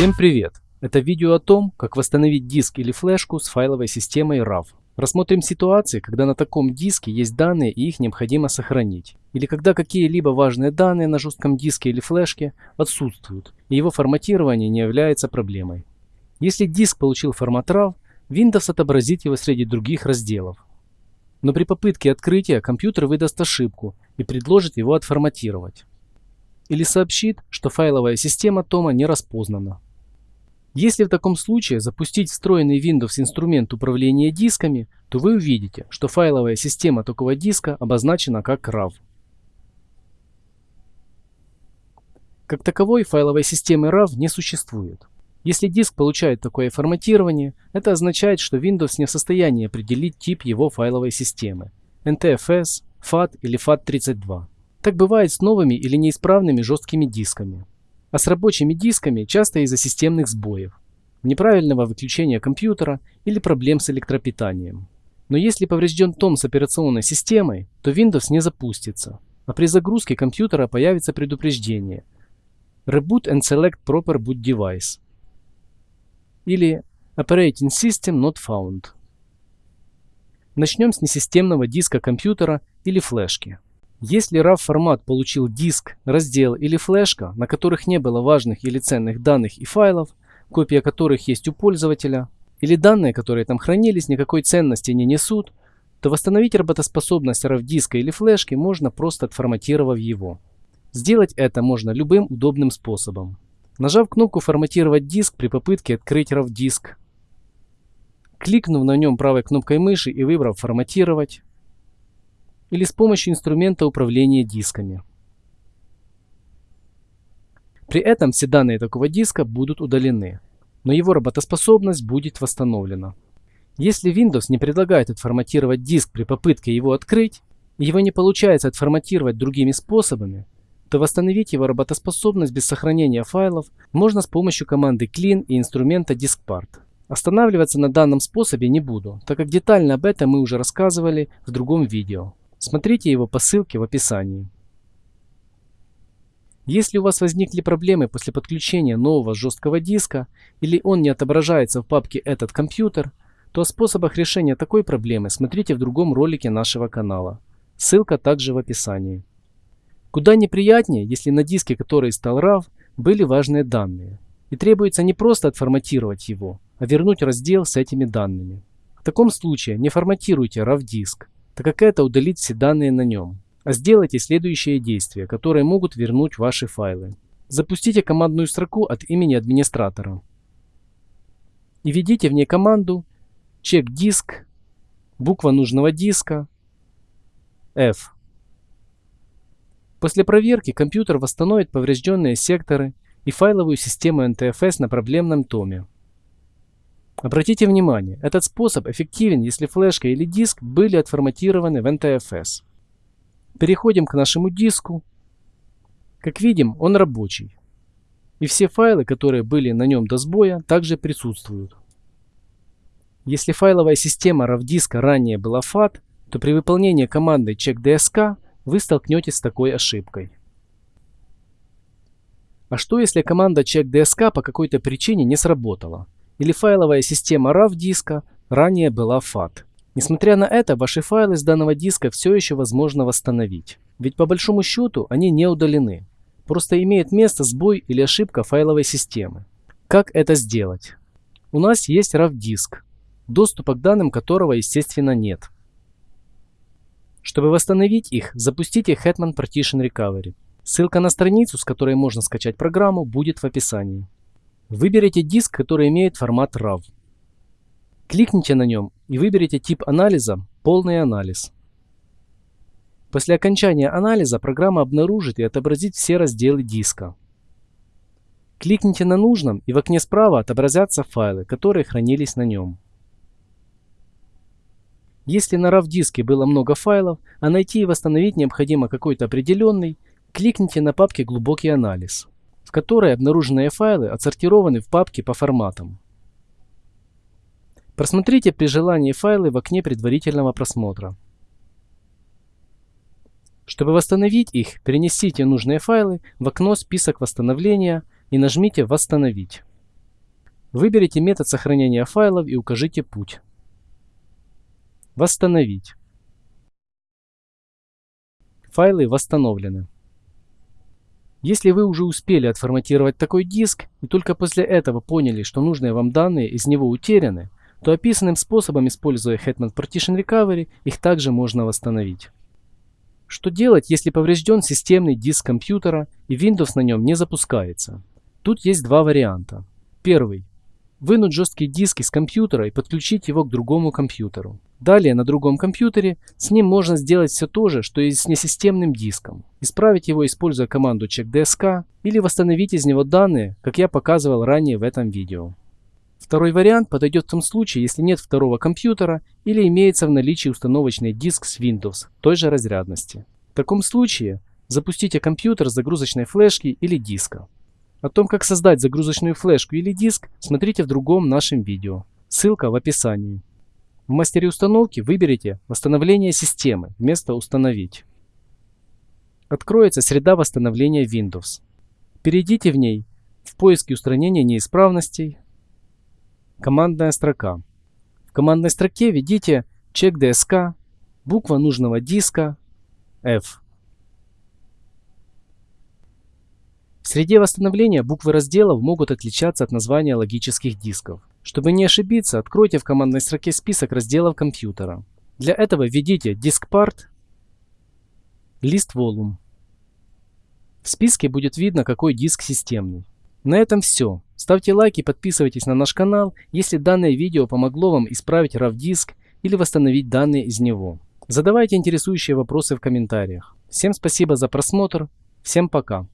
Всем привет! Это видео о том, как восстановить диск или флешку с файловой системой RAW. Рассмотрим ситуации, когда на таком диске есть данные и их необходимо сохранить. Или когда какие-либо важные данные на жестком диске или флешке отсутствуют, и его форматирование не является проблемой. Если диск получил формат RAW, Windows отобразит его среди других разделов. Но при попытке открытия компьютер выдаст ошибку и предложит его отформатировать или сообщит, что файловая система тома не распознана. Если в таком случае запустить встроенный Windows инструмент управления дисками, то вы увидите, что файловая система такого диска обозначена как RAW. Как таковой файловой системы RAW не существует. Если диск получает такое форматирование, это означает, что Windows не в состоянии определить тип его файловой системы – NTFS, FAT или FAT32. Так бывает с новыми или неисправными жесткими дисками. А с рабочими дисками часто из-за системных сбоев, неправильного выключения компьютера или проблем с электропитанием. Но если поврежден том с операционной системой, то Windows не запустится, а при загрузке компьютера появится предупреждение Reboot and Select Proper Boot Device или Operating System Not Found. Начнем с несистемного диска компьютера или флешки. Если RAW формат получил диск, раздел или флешка, на которых не было важных или ценных данных и файлов, копия которых есть у пользователя, или данные, которые там хранились, никакой ценности не несут, то восстановить работоспособность RAW диска или флешки можно просто отформатировав его. Сделать это можно любым удобным способом. Нажав кнопку «Форматировать диск» при попытке открыть RAW диск, кликнув на нем правой кнопкой мыши и выбрав «Форматировать», или с помощью инструмента управления дисками. При этом все данные такого диска будут удалены, но его работоспособность будет восстановлена. Если Windows не предлагает отформатировать диск при попытке его открыть, и его не получается отформатировать другими способами, то восстановить его работоспособность без сохранения файлов можно с помощью команды clean и инструмента diskpart. Останавливаться на данном способе не буду, так как детально об этом мы уже рассказывали в другом видео. Смотрите его по ссылке в описании. Если у вас возникли проблемы после подключения нового жесткого диска или он не отображается в папке «Этот компьютер», то о способах решения такой проблемы смотрите в другом ролике нашего канала. Ссылка также в описании. Куда неприятнее, если на диске, который стал RAW, были важные данные. И требуется не просто отформатировать его, а вернуть раздел с этими данными. В таком случае не форматируйте RAW диск, так как это удалит все данные на нем. А сделайте следующие действия, которые могут вернуть ваши файлы. Запустите командную строку от имени администратора. И введите в ней команду check диск, буква нужного диска, F. После проверки компьютер восстановит поврежденные секторы и файловую систему NTFS на проблемном томе. Обратите внимание, этот способ эффективен, если флешка или диск были отформатированы в NTFS. Переходим к нашему диску. Как видим, он рабочий. И все файлы, которые были на нем до сбоя, также присутствуют. Если файловая система RAW диска ранее была FAT, то при выполнении команды checkDSK вы столкнетесь с такой ошибкой. А что если команда checkDSK по какой-то причине не сработала? Или файловая система RAW диска ранее была FAT. Несмотря на это, ваши файлы с данного диска все еще возможно восстановить. Ведь по большому счету они не удалены. Просто имеет место сбой или ошибка файловой системы. Как это сделать? У нас есть RAW диск, доступа к данным которого естественно нет. Чтобы восстановить их, запустите Hetman Partition Recovery. Ссылка на страницу, с которой можно скачать программу, будет в описании. Выберите диск, который имеет формат RAW. Кликните на нем и выберите тип анализа «Полный анализ». После окончания анализа программа обнаружит и отобразит все разделы диска. Кликните на нужном и в окне справа отобразятся файлы, которые хранились на нем. Если на RAW диске было много файлов, а найти и восстановить необходимо какой-то определенный, кликните на папке «Глубокий анализ» в которой обнаруженные файлы отсортированы в папки по форматам. Просмотрите при желании файлы в окне предварительного просмотра. Чтобы восстановить их, перенесите нужные файлы в окно «Список восстановления» и нажмите «Восстановить». Выберите метод сохранения файлов и укажите путь. Восстановить. Файлы восстановлены. Если вы уже успели отформатировать такой диск и только после этого поняли, что нужные вам данные из него утеряны, то описанным способом, используя Hetman Partition Recovery, их также можно восстановить. Что делать, если поврежден системный диск компьютера и Windows на нем не запускается? Тут есть два варианта. Первый. Вынуть жесткий диск из компьютера и подключить его к другому компьютеру. Далее на другом компьютере с ним можно сделать все то же, что и с несистемным диском. Исправить его, используя команду checkdsk или восстановить из него данные, как я показывал ранее в этом видео. Второй вариант подойдет в том случае, если нет второго компьютера или имеется в наличии установочный диск с Windows той же разрядности. В таком случае запустите компьютер с загрузочной флешки или диска. О том, как создать загрузочную флешку или диск, смотрите в другом нашем видео. Ссылка в описании. В мастере установки выберите «Восстановление системы» вместо «Установить». Откроется среда восстановления Windows. Перейдите в ней в поиске устранения неисправностей, командная строка. В командной строке введите чек DSK, буква нужного диска, F. В среде восстановления буквы разделов могут отличаться от названия логических дисков. Чтобы не ошибиться, откройте в командной строке список разделов компьютера. Для этого введите DiskPart, List Volume. В списке будет видно, какой диск системный. На этом все. Ставьте лайки, подписывайтесь на наш канал, если данное видео помогло вам исправить RAV диск или восстановить данные из него. Задавайте интересующие вопросы в комментариях. Всем спасибо за просмотр. Всем пока.